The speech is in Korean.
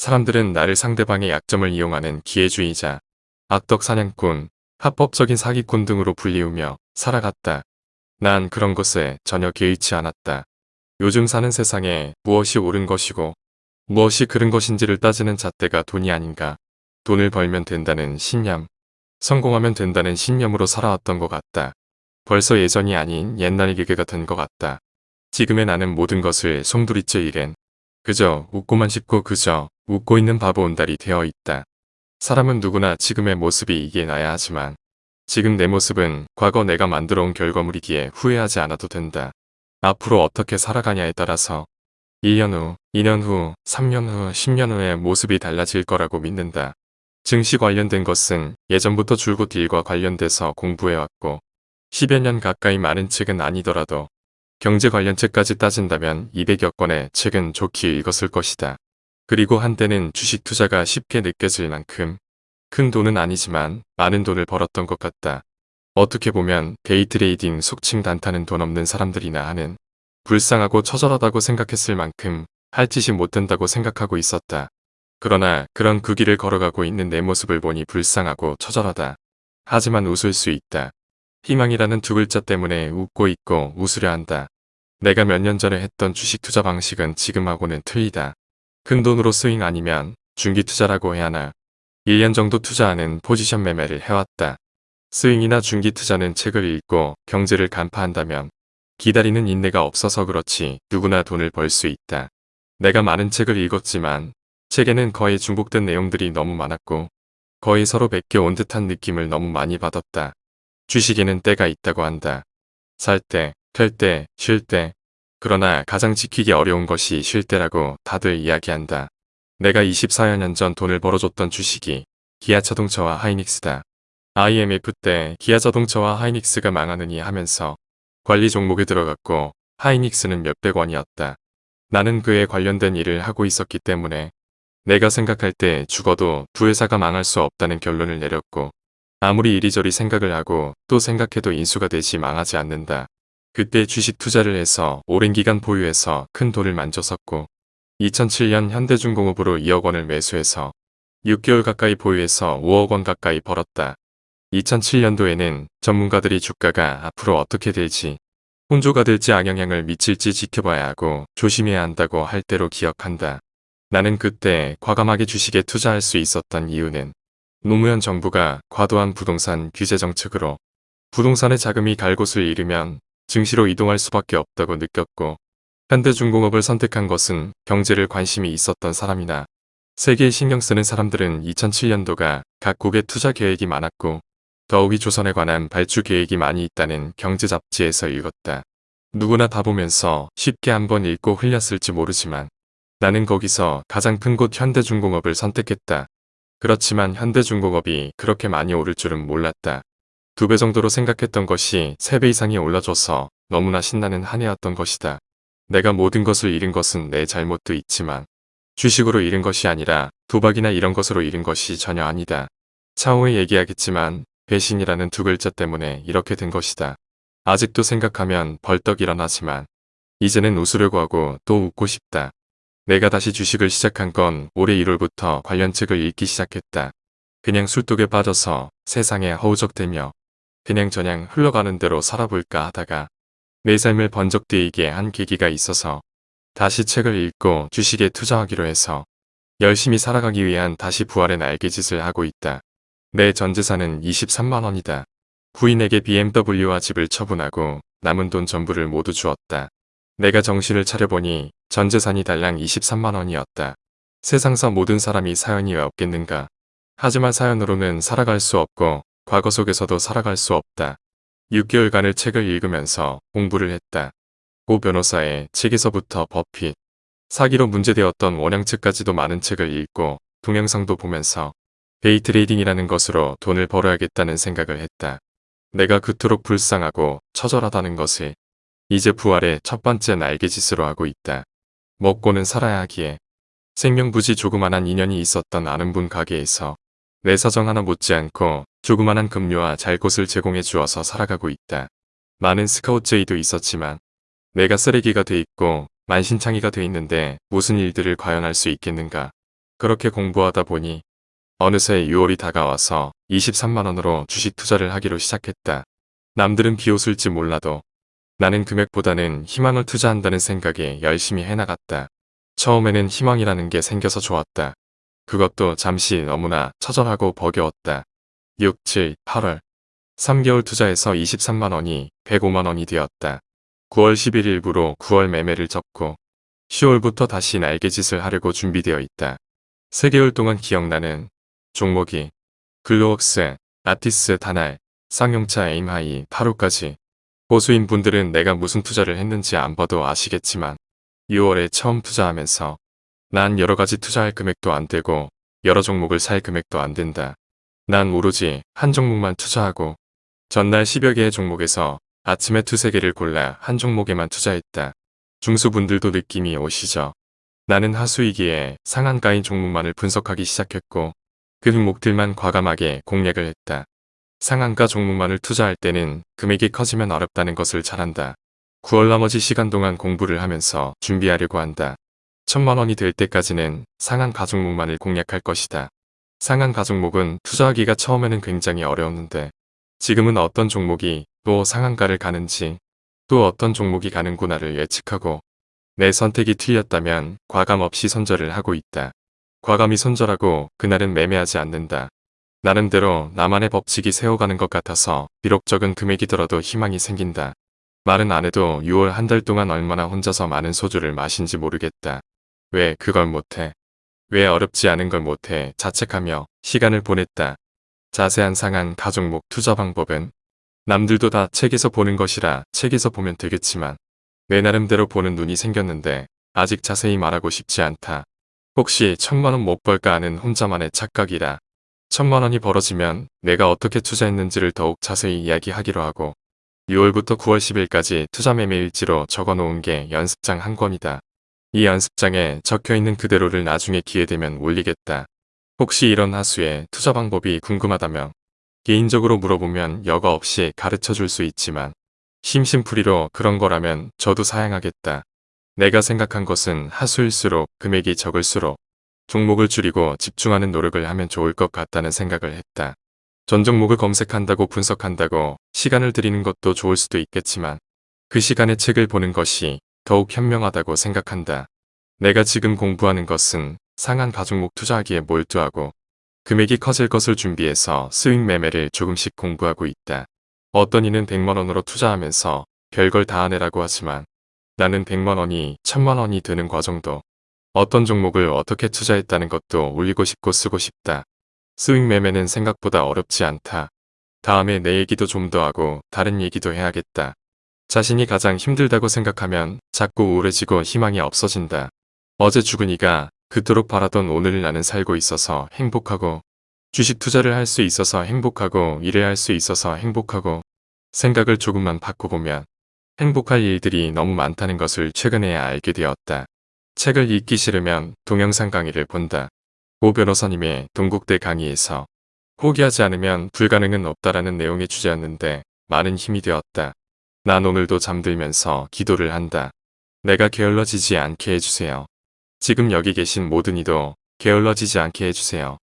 사람들은 나를 상대방의 약점을 이용하는 기회주의자, 악덕 사냥꾼, 합법적인 사기꾼 등으로 불리우며 살아갔다. 난 그런 것에 전혀 개의치 않았다. 요즘 사는 세상에 무엇이 옳은 것이고 무엇이 그른 것인지를 따지는 잣대가 돈이 아닌가. 돈을 벌면 된다는 신념, 성공하면 된다는 신념으로 살아왔던 것 같다. 벌써 예전이 아닌 옛날 기계가 된 것 같다. 지금의 나는 모든 것을 송두리째 일엔 그저 웃고만 싶고 그저 웃고 있는 바보 온달이 되어 있다. 사람은 누구나 지금의 모습이 이게 나야 하지만 지금 내 모습은 과거 내가 만들어 온 결과물이기에 후회하지 않아도 된다. 앞으로 어떻게 살아가냐에 따라서 1년 후, 2년 후, 3년 후, 10년 후의 모습이 달라질 거라고 믿는다. 증시 관련된 것은 예전부터 줄곧 일과 관련돼서 공부해왔고 10여 년 가까이 많은 책은 아니더라도 경제 관련 책까지 따진다면 200여 권의 책은 족히 읽었을 것이다. 그리고 한때는 주식 투자가 쉽게 느껴질 만큼 큰 돈은 아니지만 많은 돈을 벌었던 것 같다. 어떻게 보면 데이트레이딩 속칭 단타는 돈 없는 사람들이나 하는 불쌍하고 처절하다고 생각했을 만큼 할 짓이 못된다고 생각하고 있었다. 그러나 그런 그 길을 걸어가고 있는 내 모습을 보니 불쌍하고 처절하다. 하지만 웃을 수 있다. 희망이라는 두 글자 때문에 웃고 있고 웃으려 한다. 내가 몇 년 전에 했던 주식 투자 방식은 지금하고는 틀리다. 큰 돈으로 스윙 아니면 중기 투자라고 해야 하나. 1년 정도 투자하는 포지션 매매를 해왔다. 스윙이나 중기 투자는 책을 읽고 경제를 간파한다면 기다리는 인내가 없어서 그렇지 누구나 돈을 벌 수 있다. 내가 많은 책을 읽었지만 책에는 거의 중복된 내용들이 너무 많았고 거의 서로 베껴 온 듯한 느낌을 너무 많이 받았다. 주식에는 때가 있다고 한다. 살 때, 펼 때, 쉴 때. 그러나 가장 지키기 어려운 것이 쉴 때라고 다들 이야기한다. 내가 24여 년전 돈을 벌어줬던 주식이 기아자동차와 하이닉스다. IMF 때 기아자동차와 하이닉스가 망하느니 하면서 관리 종목에 들어갔고 하이닉스는 몇백 원이었다. 나는 그에 관련된 일을 하고 있었기 때문에 내가 생각할 때 죽어도 두 회사가 망할 수 없다는 결론을 내렸고 아무리 이리저리 생각을 하고 또 생각해도 인수가 되지 망하지 않는다. 그때 주식 투자를 해서 오랜 기간 보유해서 큰 돈을 만졌었고 2007년 현대중공업으로 2억 원을 매수해서 6개월 가까이 보유해서 5억 원 가까이 벌었다. 2007년도에는 전문가들이 주가가 앞으로 어떻게 될지 혼조가 될지 악영향을 미칠지 지켜봐야 하고 조심해야 한다고 할 때로 기억한다. 나는 그때 과감하게 주식에 투자할 수 있었던 이유는 노무현 정부가 과도한 부동산 규제 정책으로 부동산의 자금이 갈 곳을 잃으면 증시로 이동할 수밖에 없다고 느꼈고 현대중공업을 선택한 것은 경제를 관심이 있었던 사람이나 세계에 신경 쓰는 사람들은 2007년도가 각국의 투자 계획이 많았고 더욱이 조선에 관한 발주 계획이 많이 있다는 경제 잡지에서 읽었다. 누구나 다 보면서 쉽게 한번 읽고 흘렸을지 모르지만 나는 거기서 가장 큰 곳 현대중공업을 선택했다. 그렇지만 현대중공업이 그렇게 많이 오를 줄은 몰랐다. 두 배 정도로 생각했던 것이 세 배 이상이 올라줘서 너무나 신나는 한 해였던 것이다. 내가 모든 것을 잃은 것은 내 잘못도 있지만 주식으로 잃은 것이 아니라 도박이나 이런 것으로 잃은 것이 전혀 아니다. 차후에 얘기하겠지만 배신이라는 두 글자 때문에 이렇게 된 것이다. 아직도 생각하면 벌떡 일어나지만 이제는 웃으려고 하고 또 웃고 싶다. 내가 다시 주식을 시작한 건 올해 1월부터 관련 책을 읽기 시작했다. 그냥 술독에 빠져서 세상에 허우적대며 그냥 저냥 흘러가는 대로 살아볼까 하다가 내 삶을 번쩍뜨이게 한 계기가 있어서 다시 책을 읽고 주식에 투자하기로 해서 열심히 살아가기 위한 다시 부활의 날개짓을 하고 있다. 내 전재산은 23만원이다. 부인에게 BMW와 집을 처분하고 남은 돈 전부를 모두 주었다. 내가 정신을 차려보니 전재산이 달랑 23만원이었다. 세상사 모든 사람이 사연이 왜 없겠는가. 하지만 사연으로는 살아갈 수 없고 과거 속에서도 살아갈 수 없다. 6개월간을 책을 읽으면서 공부를 했다. 고 변호사의 책에서부터 버핏, 사기로 문제되었던 원양책까지도 많은 책을 읽고 동영상도 보면서 데이트레이딩이라는 것으로 돈을 벌어야겠다는 생각을 했다. 내가 그토록 불쌍하고 처절하다는 것을 이제 부활의 첫 번째 날개짓으로 하고 있다. 먹고는 살아야 하기에 생면부지 조그만한 인연이 있었던 아는 분 가게에서 내 사정 하나 묻지 않고 조그만한 급료와 잘 곳을 제공해 주어서 살아가고 있다. 많은 스카우트제의도 있었지만 내가 쓰레기가 돼 있고 만신창이가 돼 있는데 무슨 일들을 과연 할 수 있겠는가. 그렇게 공부하다 보니 어느새 6월이 다가와서 23만원으로 주식 투자를 하기로 시작했다. 남들은 비웃을지 몰라도 나는 금액보다는 희망을 투자한다는 생각에 열심히 해나갔다. 처음에는 희망이라는 게 생겨서 좋았다. 그것도 잠시 너무나 처절하고 버겨웠다. 6, 7, 8월 3개월 투자해서 23만원이 105만원이 되었다. 9월 11일 부로 9월 매매를 접고 10월부터 다시 날개짓을 하려고 준비되어 있다. 3개월 동안 기억나는 종목이 글로웍스, 아티스 다날, 쌍용차 에임하이, 8호까지 보신 분들은 내가 무슨 투자를 했는지 안 봐도 아시겠지만 6월에 처음 투자하면서 난 여러가지 투자할 금액도 안 되고 여러 종목을 살 금액도 안 된다. 난 오로지 한 종목만 투자하고 전날 10여 개의 종목에서 아침에 두세 개를 골라 한 종목에만 투자했다. 중수분들도 느낌이 오시죠? 나는 하수이기에 상한가인 종목만을 분석하기 시작했고 그 종목들만 과감하게 공략을 했다. 상한가 종목만을 투자할 때는 금액이 커지면 어렵다는 것을 잘 안다. 9월 나머지 시간 동안 공부를 하면서 준비하려고 한다. 천만 원이 될 때까지는 상한가 종목만을 공략할 것이다. 상한 가 종목은 투자하기가 처음에는 굉장히 어려웠는데 지금은 어떤 종목이 또 상한가를 가는지 또 어떤 종목이 가는구나를 예측하고 내 선택이 틀렸다면 과감 없이 손절을 하고 있다. 과감히 손절하고 그날은 매매하지 않는다. 나름대로 나만의 법칙이 세워가는 것 같아서 비록 적은 금액이더라도 희망이 생긴다. 말은 안 해도 6월 한 달 동안 얼마나 혼자서 많은 소주를 마신지 모르겠다. 왜 그걸 못해? 왜 어렵지 않은 걸 못해 자책하며 시간을 보냈다. 자세한 상한 가족목 투자 방법은 남들도 다 책에서 보는 것이라 책에서 보면 되겠지만 내 나름대로 보는 눈이 생겼는데 아직 자세히 말하고 싶지 않다. 혹시 천만원 못 벌까 하는 혼자만의 착각이라 천만 원이 벌어지면 내가 어떻게 투자했는지를 더욱 자세히 이야기하기로 하고 6월부터 9월 10일까지 투자 매매 일지로 적어놓은 게 연습장 한 권이다. 이 연습장에 적혀있는 그대로를 나중에 기회되면 올리겠다. 혹시 이런 하수의 투자 방법이 궁금하다면 개인적으로 물어보면 여과 없이 가르쳐 줄 수 있지만 심심풀이로 그런 거라면 저도 사양하겠다. 내가 생각한 것은 하수일수록 금액이 적을수록 종목을 줄이고 집중하는 노력을 하면 좋을 것 같다는 생각을 했다. 전 종목을 검색한다고 분석한다고 시간을 들이는 것도 좋을 수도 있겠지만 그 시간에 책을 보는 것이 더욱 현명하다고 생각한다. 내가 지금 공부하는 것은 상한 가종목 투자하기에 몰두하고 금액이 커질 것을 준비해서 스윙 매매를 조금씩 공부하고 있다. 어떤 이는 100만원으로 투자하면서 별걸 다 하네라고 하지만 나는 100만원이 1000만원이 되는 과정도 어떤 종목을 어떻게 투자했다는 것도 올리고 싶고 쓰고 싶다. 스윙 매매는 생각보다 어렵지 않다. 다음에 내 얘기도 좀 더 하고 다른 얘기도 해야겠다. 자신이 가장 힘들다고 생각하면 자꾸 우울해지고 희망이 없어진다. 어제 죽은 이가 그토록 바라던 오늘을 나는 살고 있어서 행복하고 주식 투자를 할 수 있어서 행복하고 일을 할 수 있어서 행복하고 생각을 조금만 바꿔보면 행복할 일들이 너무 많다는 것을 최근에야 알게 되었다. 책을 읽기 싫으면 동영상 강의를 본다. 고 변호사님의 동국대 강의에서 포기하지 않으면 불가능은 없다라는 내용의 주제였는데 많은 힘이 되었다. 난 오늘도 잠들면서 기도를 한다. 내가 게을러지지 않게 해주세요. 지금 여기 계신 모든 이도 게을러지지 않게 해주세요.